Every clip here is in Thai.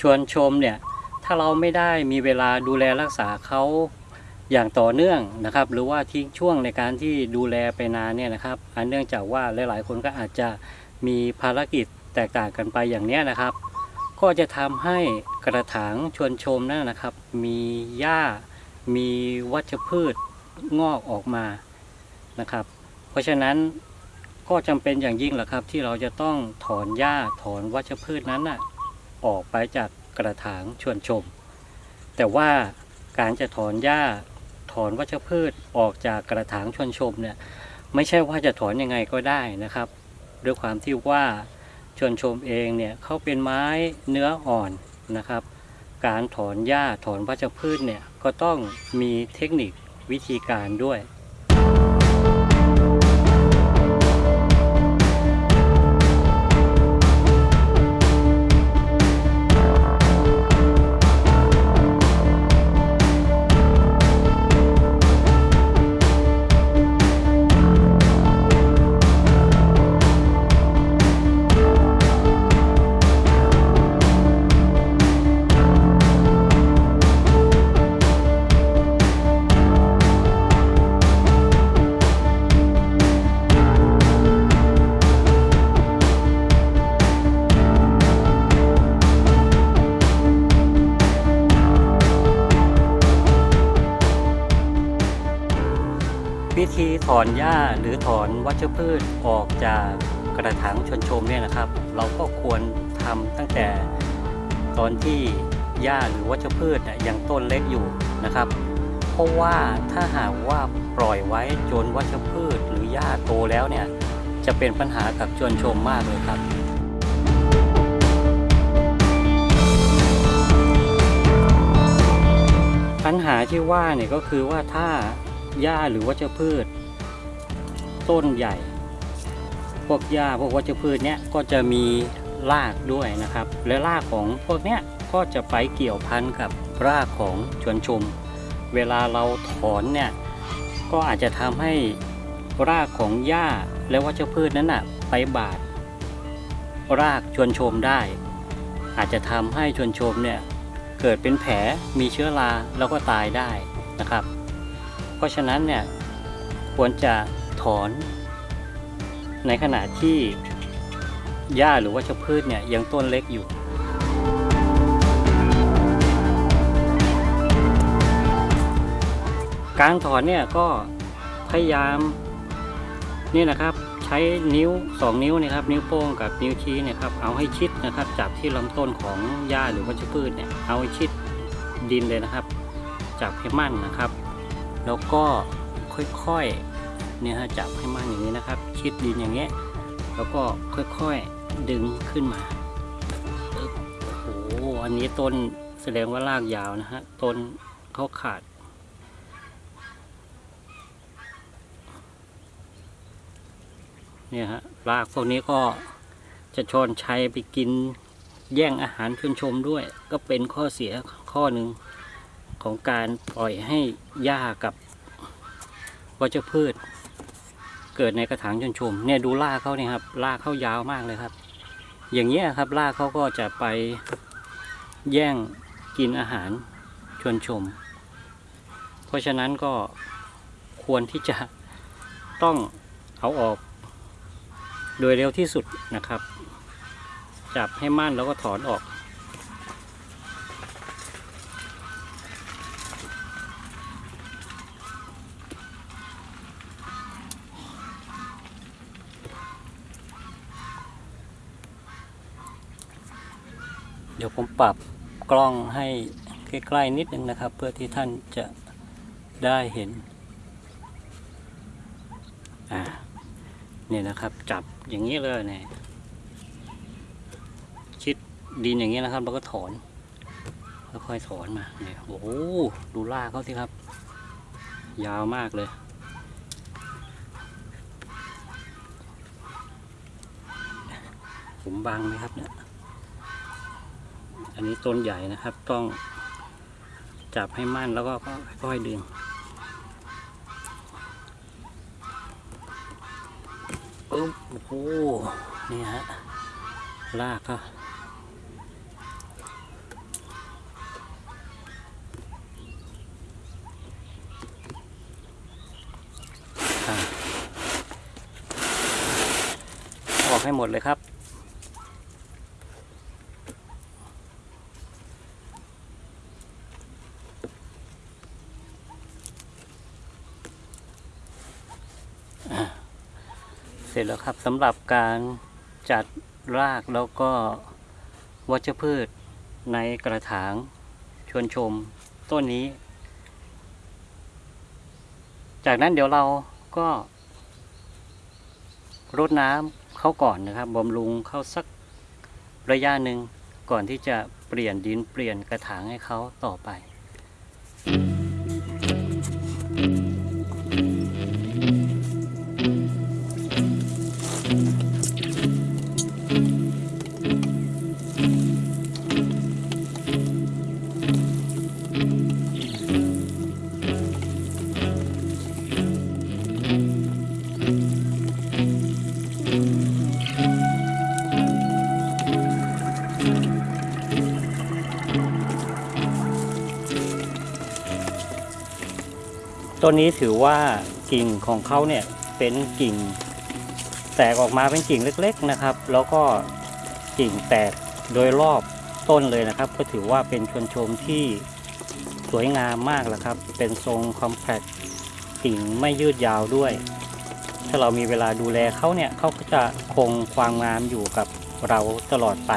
ชวนชมเนี่ยถ้าเราไม่ได้มีเวลาดูแลรักษาเขาอย่างต่อเนื่องนะครับ หรือว่าทิ้งช่วงในการที่ดูแลไปนานเนี่ยนะครับอันเนื่องจากว่าหลาย ๆ คนก็อาจจะมีภารกิจแตกต่างกันไปอย่างเนี้ยนะครับ ก็จะทำให้กระถางชวนชมนั่นนะครับ มีหญ้ามีวัชพืช งอกออกมานะครับ เพราะฉะนั้นก็จำเป็นอย่างยิ่งแหละครับ ที่เราจะต้องถอนหญ้าถอนวัชพืชนั้นน่ะออกไปจากกระถางชวนชม แต่ว่าการจะถอนหญ้าถอนวัชพืชออกจากกระถางชวนชมเนี่ยไม่ใช่ว่าจะถอนยังไงก็ได้นะครับ ด้วยความที่ว่าชวนชมเองเนี่ยเขาเป็นไม้เนื้ออ่อนนะครับ การถอนหญ้าถอนวัชพืชเนี่ยก็ต้องมีเทคนิค วิธีการด้วย วิธีถอนหญ้าหรือถอนวัชพืชออกจากกระถางชนชมเนี่ยนะครับ เราก็ควรทำตั้งแต่ตอนที่หญ้าหรือวัชพืชยังต้นเล็กอยู่นะครับ เพราะว่าถ้าหากว่าปล่อยไว้จนวัชพืชหรือหญ้าโตแล้วเนี่ยจะเป็นปัญหากับชนชมมากเลยครับปัญหาที่ว่าเนี่ยก็คือว่าถ้า หญ้าหรือวัชพืช ต้นใหญ่ พวกหญ้าพวกวัชพืชเนี้ยก็จะมีรากด้วยนะครับ และรากของพวกเนี้ยก็จะไปเกี่ยวพันกับรากของชวนชม เวลาเราถอนเนี่ยก็อาจจะทำให้รากของหญ้าและวัชพืชนั้นน่ะไปบาดรากชวนชมได้ อาจจะทำให้ชวนชมเนี่ยเกิดเป็นแผลมีเชื้อราแล้วก็ตายได้นะครับ ราะฉะนั้นเนี่ยควรจะถอนในขณะที่หญ้าหรือวัชพืชเนี่ยยังต้นเล็กอยู่ การถอนเนี่ยก็พยายามนี่นะครับใช้นิ้ว 2 นิ้วนะครับ นิ้วโป้งกับนิ้วชี้เนี่ยครับเอาให้ชิดนะครับจับที่ลำต้นของหญ้าหรือวัชพืชเนี่ยเอาให้ชิดดินเลยนะครับ จับให้มั่นนะครับ แล้วก็ค่อยๆเนี่ยฮะจับให้มันอย่างนี้นะครับ ชิดดินอย่างเงี้ยแล้วก็ค่อยๆดึงขึ้นมาโอ้โหอันนี้ต้นแสดงว่ารากยาวนะฮะต้นเขาขาดเนี่ยฮะรากพวกนี้ก็จะชอนชัยไปกินแย่งอาหารชนชมด้วย ก็เป็นข้อเสียข้อหนึ่ง ของการปล่อยให้หญ้ากับวัชพืช เกิดในกระถางชนชมเนี่ยดูรากเขาเนี่ยครับรากเขายาวมากเลยครับ อย่างเงี้ยครับรากเขาก็จะไปแย่งกินอาหารชนชม เพราะฉะนั้นก็ควรที่จะต้องเอาออก โดยเร็วที่สุดนะครับ จับให้มั่นแล้วก็ถอนออก เดี๋ยวผมปรับกล้องให้ใกล้ๆนิดนึงนะครับ เพื่อที่ท่านจะได้เห็นอ่าเนี่ยนะครับจับอย่างนี้เลยเนี่ยชิดดินอย่างนี้นะครับ แล้วก็ถอนค่อยๆถอนมาเนี่ยโอ้โหดูรากเขาสิครับ ยาวมากเลยผมบังไหมครับเนี่ย นนี้ต้นใหญ่นะครับ ต้องจับให้มั่นแล้วก็ค่อยดึง ปึ๊โอ้โห นี่ฮะ ลากก็ออกให้หมดเลยครับ ร็จแล้วครับสำหรับการจัดรากแล้วก็วัชพืชในกระถางชวนชมต้นนี้ จากนั้นเดี๋ยวเราก็รดน้ำเขาก่อนนะครับบำรุงเขาสักระยะหนึ่งก่อนที่จะเปลี่ยนดินเปลี่ยนกระถางให้เขาต่อไป ต้นนี้ถือว่ากิ่งของเขาเนี่ยเป็นกิ่งแตกออกมาเป็นกิ่งเล็ก ๆนะครับ แล้วก็กิ่งแตกโดยรอบต้นเลยนะครับ ก็ถือว่าเป็นชวนชมที่สวยงามมากแล้วครับ เป็นทรงคอมแพคกิ่งไม่ยืดยาวด้วย ถ้าเรามีเวลาดูแลเขาเนี่ยเขาก็จะคงความงามอยู่กับเราตลอดไป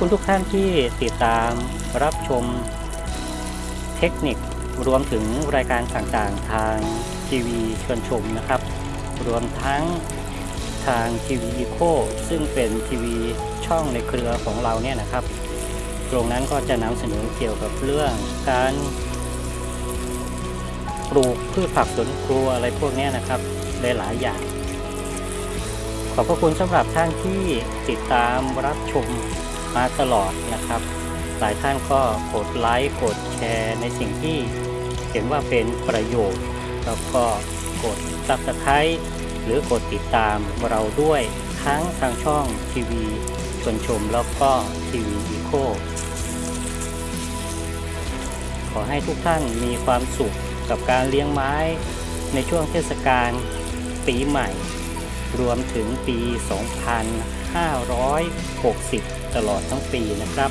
คุณทุกท่านที่ติดตามรับชมเทคนิครวมถึงรายการต่างๆ ทางทีวีชวนชมนะครับ รวมทั้งทางทีวีอีโคซึ่งเป็นทีวีช่องในเครือของเราเนี่ยนะครับ ตรงนั้นก็จะนำเสนอเกี่ยวกับเรื่องการปลูกพืชผักสวนครัวอะไรพวกนี้นะครับหลายๆอย่าง ขอบพระคุณสำหรับท่านที่ติดตามรับชม มาตลอดนะครับ หลายท่านก็กดไลค์กดแชร์ในสิ่งที่เห็นว่าเป็นประโยชน์ แล้วก็กด Subscribe หรือกดติดตามเราด้วยทั้งทางช่องทีวีชวนชมแล้วก็ทีวีอีโคขอให้ทุกท่านมีความสุขกับการเลี้ยงไม้ในช่วงเทศกาลปีใหม่ รวมถึงปี 2560 ตลอดทั้งปีนะครับ